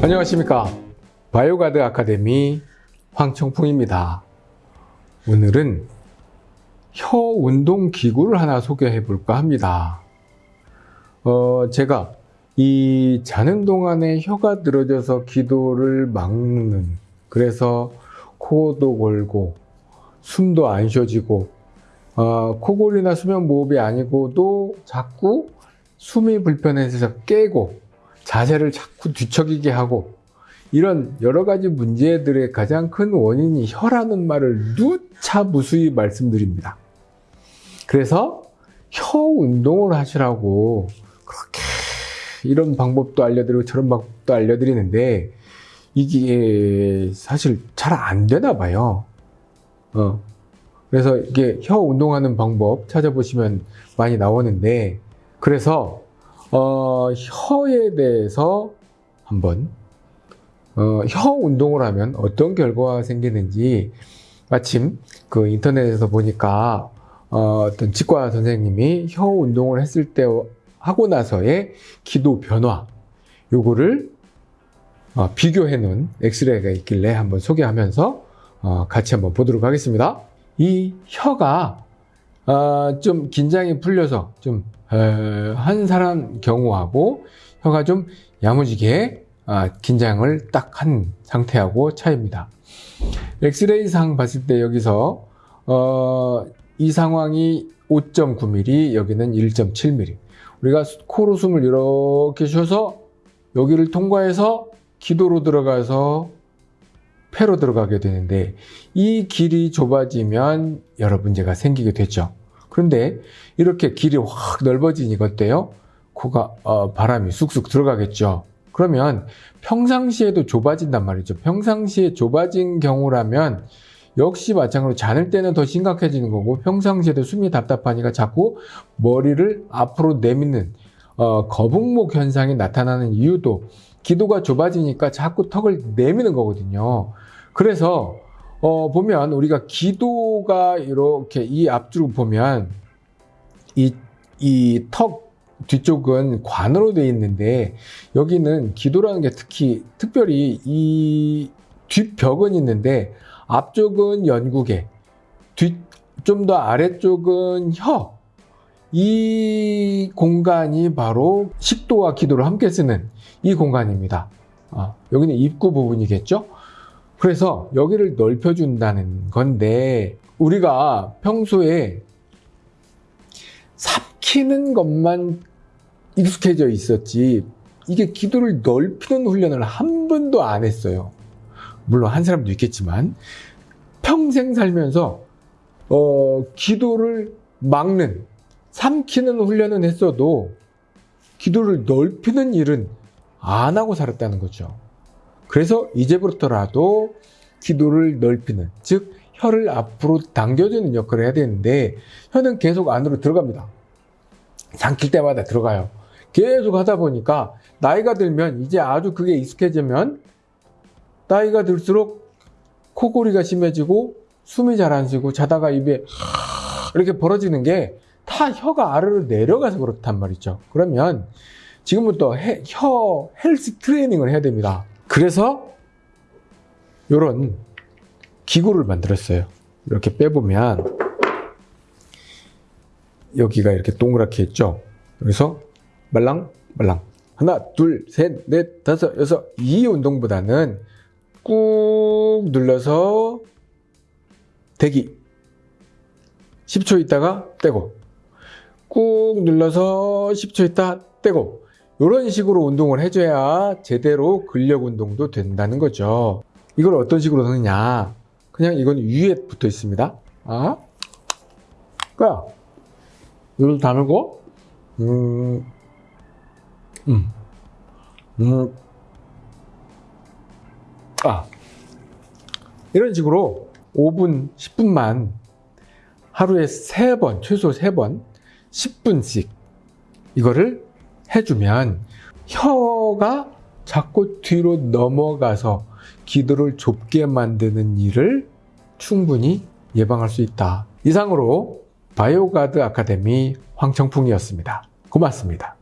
안녕하십니까. 바이오가드 아카데미 황청풍입니다. 오늘은 혀 운동 기구를 하나 소개해 볼까 합니다. 어, 제가 이 자는 동안에 혀가 늘어져서 기도를 막는 그래서 코도 골고 숨도 안 쉬어지고 어, 코골이나 수면 무호흡이 아니고도 자꾸 숨이 불편해서 깨고 자세를 자꾸 뒤척이게 하고 이런 여러 가지 문제들의 가장 큰 원인이 혀라는 말을 누차 무수히 말씀드립니다. 그래서 혀 운동을 하시라고 그렇게 이런 방법도 알려드리고 저런 방법도 알려드리는데 이게 사실 잘 안 되나 봐요. 어. 그래서 이게 혀 운동하는 방법 찾아보시면 많이 나오는데 그래서 어, 혀에 대해서 한번 어, 혀 운동을 하면 어떤 결과가 생기는지 마침 그 인터넷에서 보니까 어, 어떤 치과 선생님이 혀 운동을 했을 때 하고 나서의 기도 변화 요거를 어, 비교해 놓은 엑스레이가 있길래 한번 소개하면서 어, 같이 한번 보도록 하겠습니다. 이 혀가 어, 좀 긴장이 풀려서 좀 한 사람 경우하고 혀가 좀 야무지게 아, 긴장을 딱 한 상태하고 차이입니다. 엑스레이상 봤을 때 여기서 어, 이 상황이 5.9mm, 여기는 1.7mm. 우리가 코로 숨을 이렇게 쉬어서 여기를 통과해서 기도로 들어가서 폐로 들어가게 되는데 이 길이 좁아지면 여러 문제가 생기게 되죠. 그런데 이렇게 길이 확 넓어지니까 어때요? 코가 어, 바람이 쑥쑥 들어가겠죠. 그러면 평상시에도 좁아진단 말이죠. 평상시에 좁아진 경우라면 역시 마찬가지로 자는 때는 더 심각해지는 거고 평상시에도 숨이 답답하니까 자꾸 머리를 앞으로 내미는 어, 거북목 현상이 나타나는 이유도 기도가 좁아지니까 자꾸 턱을 내미는 거거든요. 그래서 어, 보면 우리가 기도가 이렇게 이 앞쪽을 보면 이 이 턱 뒤쪽은 관으로 되어 있는데 여기는 기도라는 게 특히 특별히 이 뒷벽은 있는데 앞쪽은 연구개, 뒷좀 더 아래쪽은 혀. 이 공간이 바로 식도와 기도를 함께 쓰는 이 공간입니다. 아, 여기는 입구 부분이겠죠? 그래서 여기를 넓혀준다는 건데 우리가 평소에 삽키는 것만 익숙해져 있었지 이게 기도를 넓히는 훈련을 한 번도 안 했어요. 물론 한 사람도 있겠지만 평생 살면서 어, 기도를 막는 삼키는 훈련은 했어도 기도를 넓히는 일은 안 하고 살았다는 거죠. 그래서 이제부터라도 기도를 넓히는 즉 혀를 앞으로 당겨주는 역할을 해야 되는데 혀는 계속 안으로 들어갑니다. 삼킬 때마다 들어가요. 계속 하다 보니까 나이가 들면 이제 아주 그게 익숙해지면 나이가 들수록 코골이가 심해지고 숨이 잘 안 쉬고 자다가 입에 이렇게 벌어지는 게 다 혀가 아래로 내려가서 그렇단 말이죠. 그러면 지금부터 해, 혀 헬스 트레이닝을 해야 됩니다. 그래서 이런 기구를 만들었어요. 이렇게 빼보면 여기가 이렇게 동그랗게 있죠. 그래서 말랑 말랑. 하나 둘 셋 넷 다섯 여섯. 이 운동보다는 꾹 눌러서 대기. 10초 있다가 떼고. 꾹 눌러서 10초 있다 떼고 이런 식으로 운동을 해줘야 제대로 근력 운동도 된다는 거죠. 이걸 어떤 식으로 하느냐. 그냥 이건 위에 붙어 있습니다. 아? 그야. 이걸 다물고, 음, 음, 음, 아. 이런 식으로 5분, 10분만 하루에 3번, 최소 3번, 10분씩 이거를 해주면 혀가 자꾸 뒤로 넘어가서 기도를 좁게 만드는 일을 충분히 예방할 수 있다. 이상으로 바이오가드 아카데미 황청풍이었습니다. 고맙습니다.